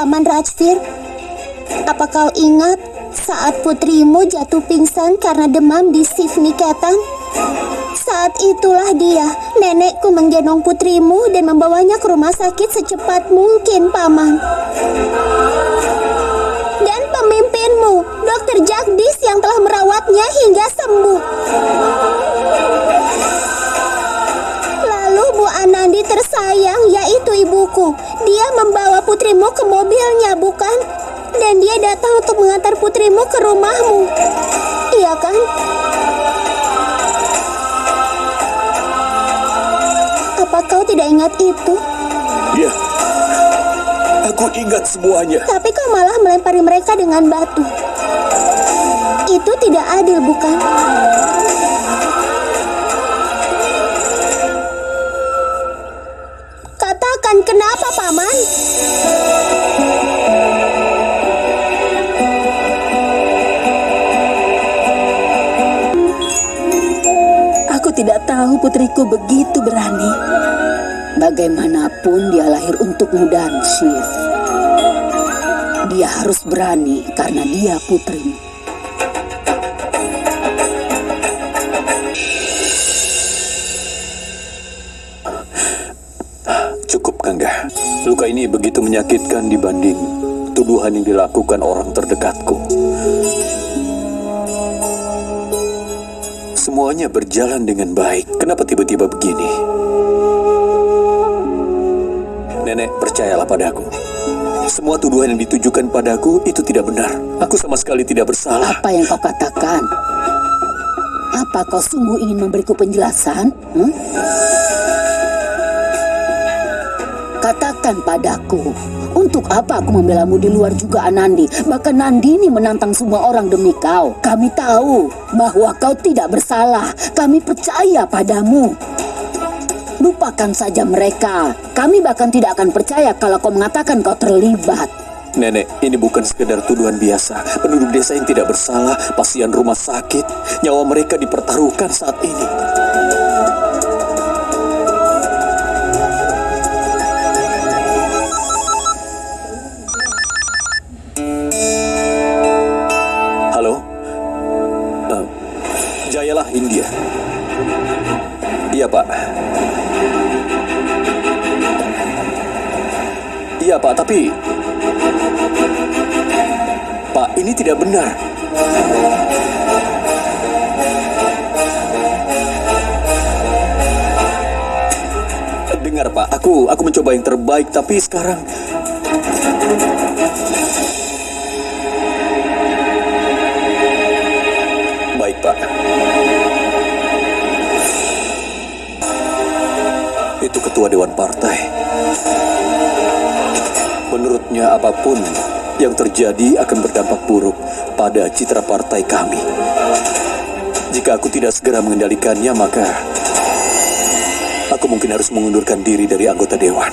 Paman Rajvir, apa kau ingat saat putrimu jatuh pingsan karena demam di Sivniketan? Saat itulah dia, nenekku menggendong putrimu dan membawanya ke rumah sakit secepat mungkin, Paman. Putrimu ke mobilnya, bukan? Dan dia datang untuk mengantar putrimu ke rumahmu. Iya kan? Apa kau tidak ingat itu? Ya, aku ingat semuanya. Tapi kau malah melempari mereka dengan batu. Itu tidak adil, bukan? Kenapa, Paman? Aku tidak tahu putriku begitu berani. Bagaimanapun dia lahir untukmu dan Shiv. Dia harus berani karena dia putrimu. Luka ini begitu menyakitkan dibanding tuduhan yang dilakukan orang terdekatku. Semuanya berjalan dengan baik. Kenapa tiba-tiba begini? Nenek, percayalah padaku. Semua tuduhan yang ditujukan padaku itu tidak benar. Aku sama sekali tidak bersalah. Apa yang kau katakan? Apa kau sungguh ingin memberiku penjelasan? Hmm? Katakan padaku, untuk apa aku membelamu di luar juga Anandi? Bahkan Nandini menantang semua orang demi kau. Kami tahu bahwa kau tidak bersalah. Kami percaya padamu. Lupakan saja mereka. Kami bahkan tidak akan percaya kalau kau mengatakan kau terlibat. Nenek, ini bukan sekedar tuduhan biasa. Penduduk desa yang tidak bersalah, pasien rumah sakit, nyawa mereka dipertaruhkan saat ini. Jayalah India. Iya, Pak. Iya, Pak, tapi Pak, ini tidak benar. Dengar, Pak, aku aku mencoba yang terbaik, tapi sekarang Itu ketua dewan partai. Menurutnya apa pun yang terjadi akan berdampak buruk pada citra partai kami. Jika aku tidak segera mengendalikannya, maka aku mungkin harus mengundurkan diri dari anggota dewan.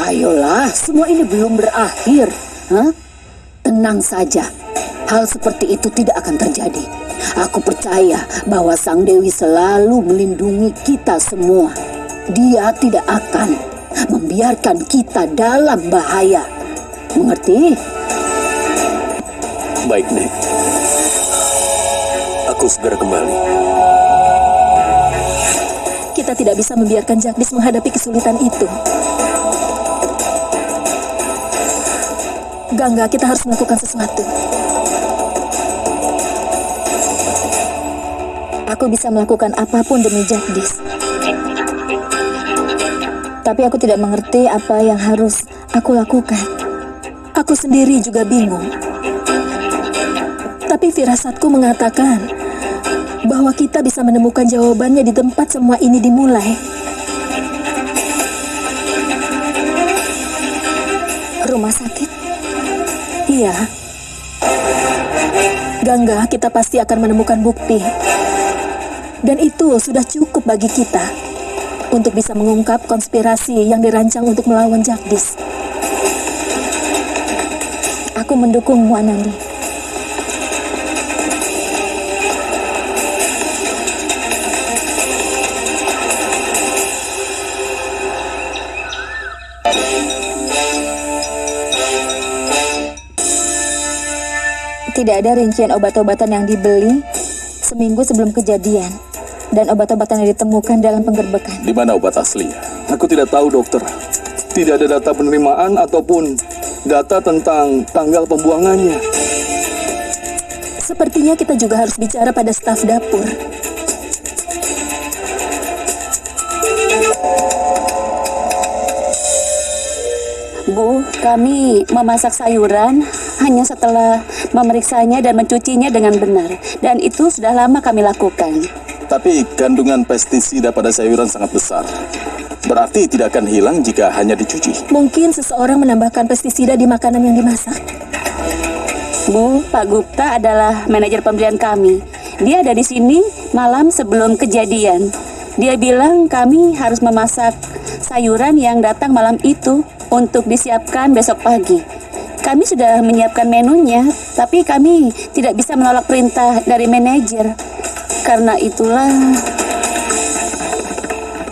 Ayolah, semua ini belum berakhir. Hah? Tenang saja. Hal seperti itu tidak akan terjadi. Aku percaya bahwa Sang Dewi selalu melindungi kita semua. Dia tidak akan membiarkan kita dalam bahaya. Mengerti? Baik, Nek. Aku segera kembali. Kita tidak bisa membiarkan Jagdis menghadapi kesulitan itu. Gangga, kita harus melakukan sesuatu. Aku bisa melakukan apa pun demi Jagdis. Tapi aku tidak mengerti apa yang harus aku lakukan. Aku sendiri juga bingung. Tapi firasatku mengatakan bahwa kita bisa menemukan jawabannya di tempat semua ini dimulai. Rumah sakit? Iya. Gangga, kita pasti akan menemukan bukti. Dan itu sudah cukup bagi kita untuk bisa mengungkap konspirasi yang dirancang untuk melawan Jagdis. Aku mendukungmu, Anandi. Tidak ada rincian obat-obatan yang dibeli seminggu sebelum kejadian dan obat-obatan yang ditemukan dalam penggerbekan. Di mana obat aslinya? Aku tidak tahu, dokter. Tidak ada data penerimaan ataupun data tentang tanggal pembuangannya. Sepertinya kita juga harus bicara pada staf dapur. Bu, kami memasak sayuran hanya setelah memeriksanya dan mencucinya dengan benar. Dan itu sudah lama kami lakukan. Tapi kandungan pestisida pada sayuran sangat besar. Berarti tidak akan hilang jika hanya dicuci. Mungkin seseorang menambahkan pestisida di makanan yang dimasak. Bu, Pak Gupta adalah manajer pembelian kami. Dia ada di sini malam sebelum kejadian. Dia bilang kami harus memasak sayuran yang datang malam itu untuk disiapkan besok pagi. Kami sudah menyiapkan menunya, tapi kami tidak bisa menolak perintah dari manajer. Karena itulah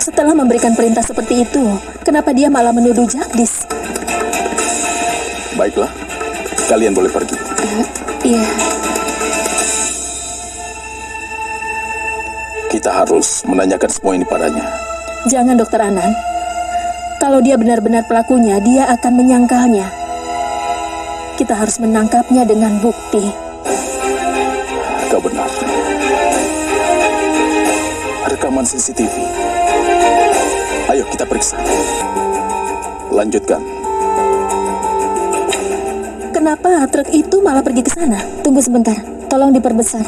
Setelah memberikan perintah seperti itu, kenapa dia malah menuduh Jagdis? Baiklah, kalian boleh pergi. Iya, Kita harus menanyakan semua ini padanya. Jangan, Dokter Anan. Kalau dia benar-benar pelakunya, dia akan menyangkalnya. Kita harus menangkapnya dengan bukti. Kau benar. Rekaman CCTV. Ayo kita periksa. Lanjutkan. Kenapa truk itu malah pergi ke sana? Tunggu sebentar, tolong diperbesar.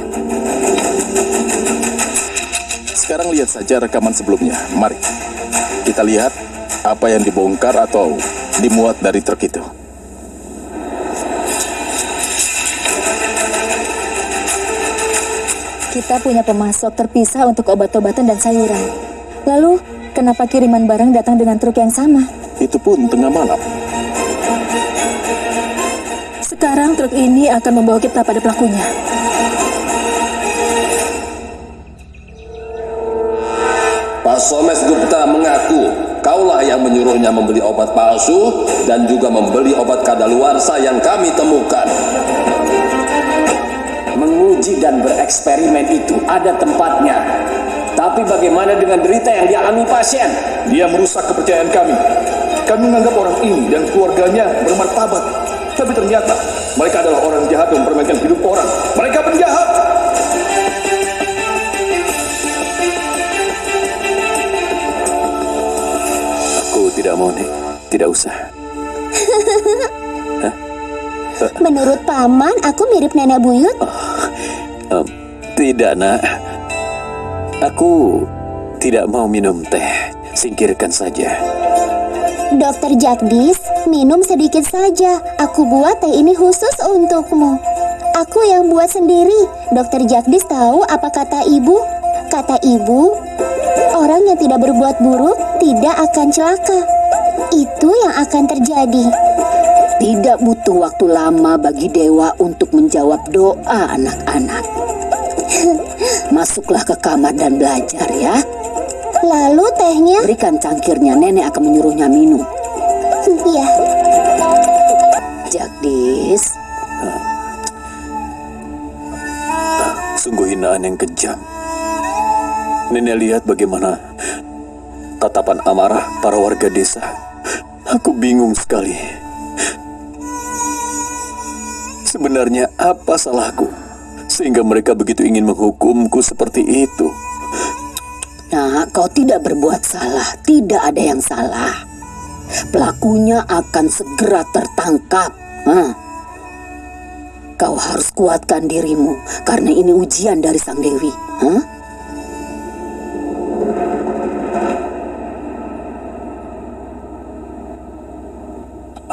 Sekarang lihat saja rekaman sebelumnya. Mari. Kita lihat apa yang dibongkar atau dimuat dari truk itu. Kita punya pemasok terpisah untuk obat-obatan dan sayuran. Lalu, kenapa kiriman barang datang dengan truk yang sama? Itu pun tengah malam. Sekarang truk ini akan membawa kita pada pelakunya. Pak Somes Gupta mengaku kaulah yang menyuruhnya membeli obat palsu dan juga membeli obat kadaluarsa yang kami temukan. Dan bereksperimen itu ada tempatnya. Tapi bagaimana dengan derita yang dialami pasien? Dia merusak kepercayaan kami. Kami menganggap orang ini dan keluarganya bermartabat. Tapi ternyata mereka adalah orang jahat yang mempermainkan hidup orang. Mereka penjahat. Aku tidak mau, Nek. Tidak usah. Menurut paman, aku mirip nenek buyut. Em, tidak, nak. Aku tidak mau minum teh. Singkirkan saja. Dokter Jagdis, minum sedikit saja. Aku buat teh ini khusus untukmu. Aku yang buat sendiri. Dokter Jagdis tahu apa kata ibu? Kata ibu, orang yang tidak berbuat buruk tidak akan celaka. Itu yang akan terjadi. Tidak butuh waktu lama bagi dewa untuk menjawab doa anak-anak. Masuklah ke kamar dan belajar ya. Lalu tehnya, Berikan cangkirnya, nenek akan menyuruhnya minum. ya, Jagdis, Sungguh hinaan yang kejam. Nenek lihat bagaimana tatapan amarah para warga desa. Aku bingung sekali. Sebenarnya apa salahku? Sehingga mereka begitu ingin menghukumku seperti itu. nah kau tidak berbuat salah, tidak ada yang salah. Pelakunya akan segera tertangkap. Hah? Kau harus kuatkan dirimu karena ini ujian dari Sang Dewi. Hah?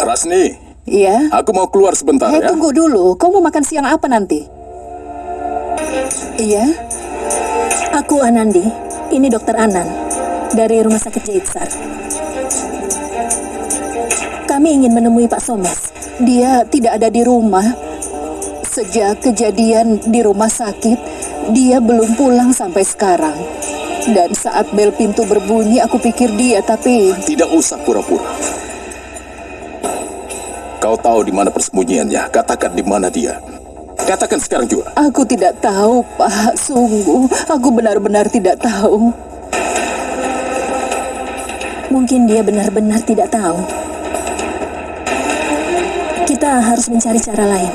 Rasni, Iya. aku mau keluar sebentar Eh, ya. tunggu dulu. Kau mau makan siang apa nanti? Iya. Aku Anandi, ini dokter Anan dari Rumah Sakit Jaitsar. Kami ingin menemui Pak Somes. Dia tidak ada di rumah. Sejak kejadian di rumah sakit, dia belum pulang sampai sekarang. Dan saat bel pintu berbunyi, aku pikir dia, tapi Tidak usah pura-pura. Kau tahu di mana persembunyiannya. Katakan di mana dia. Katakan sekarang juga. Aku tidak tahu, Pak. Sungguh, aku benar-benar tidak tahu. Mungkin dia benar-benar tidak tahu. Kita harus mencari cara lain.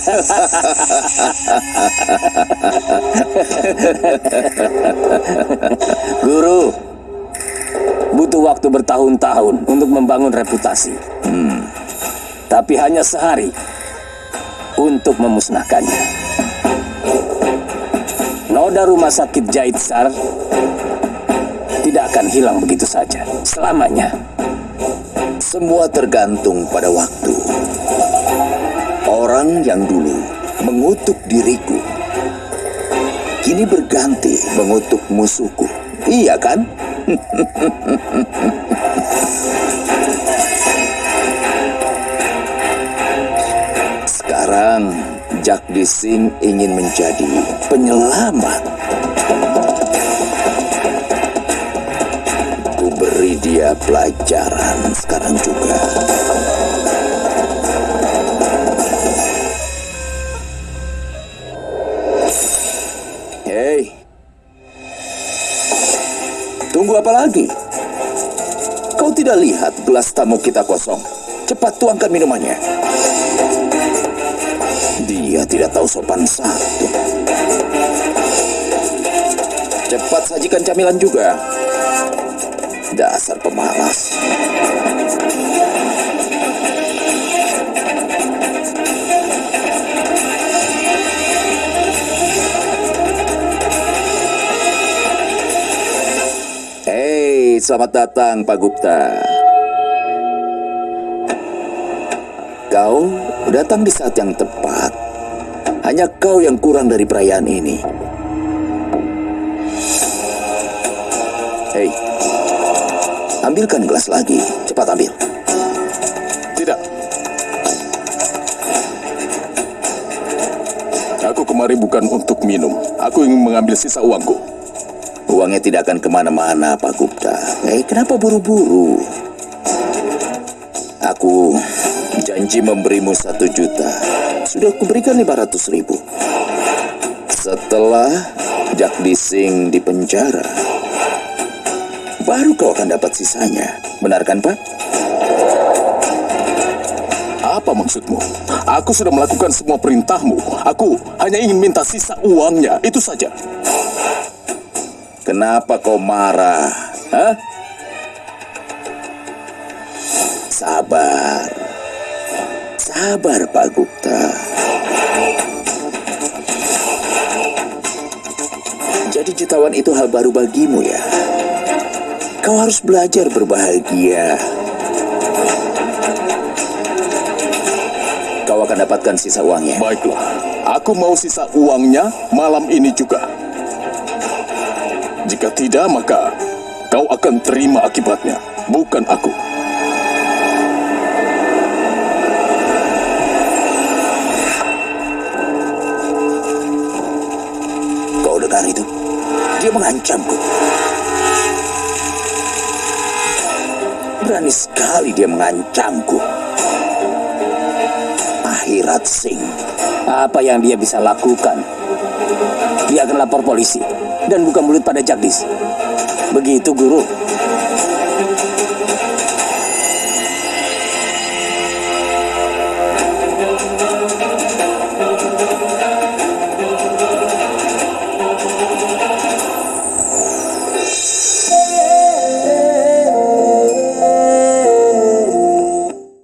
Guru, butuh waktu bertahun-tahun untuk membangun reputasi. Hmm. Tapi hanya sehari untuk memusnahkannya. Noda rumah sakit Jaitsar tidak akan hilang begitu saja selamanya. Semua tergantung pada waktu. Orang yang dulu mengutuk diriku, kini berganti mengutuk musuhku. Iya kan? Sekarang Jagdi Singh ingin menjadi penyelamat. Ku beri dia pelajaran sekarang juga. Apa lagi? Kau tidak lihat gelas tamu kita kosong? Cepat tuangkan minumannya. Dia tidak tahu sopan satu. Cepat sajikan camilan juga. Dasar pemalas. Selamat datang Pak Gupta. Kau datang di saat yang tepat. Hanya kau yang kurang dari perayaan ini. Hei, ambilkan gelas lagi. Cepat ambil. Tidak. Aku kemari bukan untuk minum. Aku ingin mengambil sisa uangku. Uangnya tidak akan ke mana-mana, Pak Gupta. Eh, kenapa buru-buru? Aku janji memberimu satu juta. Sudah kuberikan lima ratus ribu. Setelah Jagdi Singh di penjara, baru kau akan dapat sisanya. Benar kan, Pak? Apa maksudmu? Aku sudah melakukan semua perintahmu. Aku hanya ingin minta sisa uangnya. Itu saja. Kenapa kau marah? Hah? Sabar. Sabar, Pak Gupta. Jadi jutawan itu hal baru bagimu ya? Kau harus belajar berbahagia. Kau akan dapatkan sisa uangnya. Baiklah. Aku mau sisa uangnya malam ini juga. Jika tidak, maka kau akan terima akibatnya. Bukan aku. Kau dengar itu? Dia mengancamku. Berani sekali dia mengancamku. Akhirat Singh. Apa yang dia bisa lakukan? Dia akan lapor polisi dan buka mulut pada Jagdis. Begitu, Guru.